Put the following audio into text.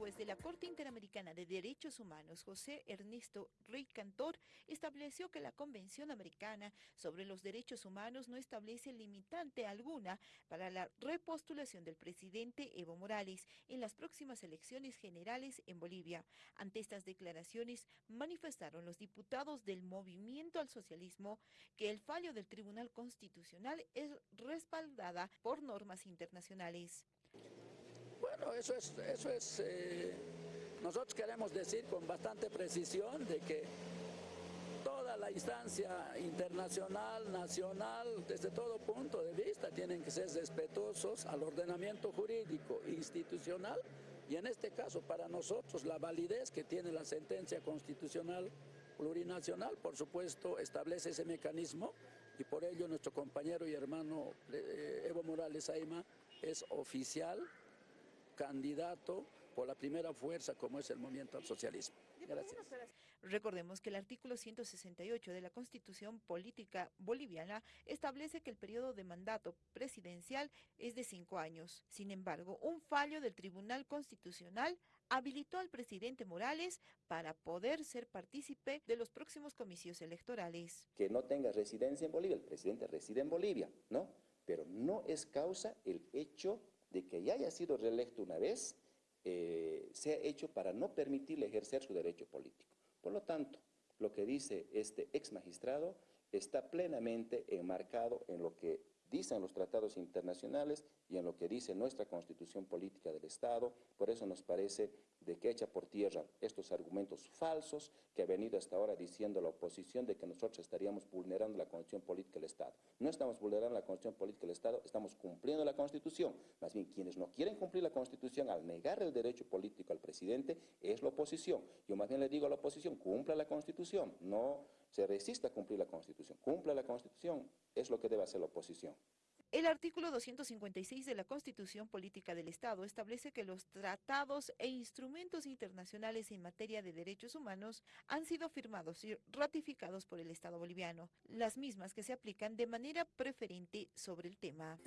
juez de la Corte Interamericana de Derechos Humanos, José Ernesto Rey Cantor, estableció que la Convención Americana sobre los Derechos Humanos no establece limitante alguna para la repostulación del presidente Evo Morales en las próximas elecciones generales en Bolivia. Ante estas declaraciones manifestaron los diputados del Movimiento al Socialismo que el fallo del Tribunal Constitucional es respaldada por normas internacionales. Bueno, eso es, eso es eh, nosotros queremos decir con bastante precisión de que toda la instancia internacional, nacional, desde todo punto de vista, tienen que ser respetuosos al ordenamiento jurídico institucional y en este caso para nosotros la validez que tiene la sentencia constitucional plurinacional, por supuesto, establece ese mecanismo y por ello nuestro compañero y hermano eh, Evo Morales Aima es oficial candidato por la primera fuerza como es el movimiento al socialismo. Gracias. Recordemos que el artículo 168 de la Constitución Política Boliviana establece que el periodo de mandato presidencial es de cinco años. Sin embargo, un fallo del Tribunal Constitucional habilitó al presidente Morales para poder ser partícipe de los próximos comicios electorales. Que no tenga residencia en Bolivia, el presidente reside en Bolivia, ¿no? Pero no es causa el hecho de que ya haya sido reelecto una vez, eh, sea hecho para no permitirle ejercer su derecho político. Por lo tanto, lo que dice este ex magistrado está plenamente enmarcado en lo que dicen los tratados internacionales y en lo que dice nuestra constitución política del Estado. Por eso nos parece de que echa por tierra estos argumentos falsos que ha venido hasta ahora diciendo la oposición de que nosotros estaríamos vulnerando la constitución política del Estado. No estamos vulnerando la constitución política del Estado, estamos cumpliendo la constitución. Más bien, quienes no quieren cumplir la constitución al negar el derecho político al presidente es la oposición. Yo más bien le digo a la oposición, cumpla la constitución, no se resista a cumplir la constitución, cumpla la constitución, es lo que debe hacer la oposición. El artículo 256 de la Constitución Política del Estado establece que los tratados e instrumentos internacionales en materia de derechos humanos han sido firmados y ratificados por el Estado boliviano, las mismas que se aplican de manera preferente sobre el tema.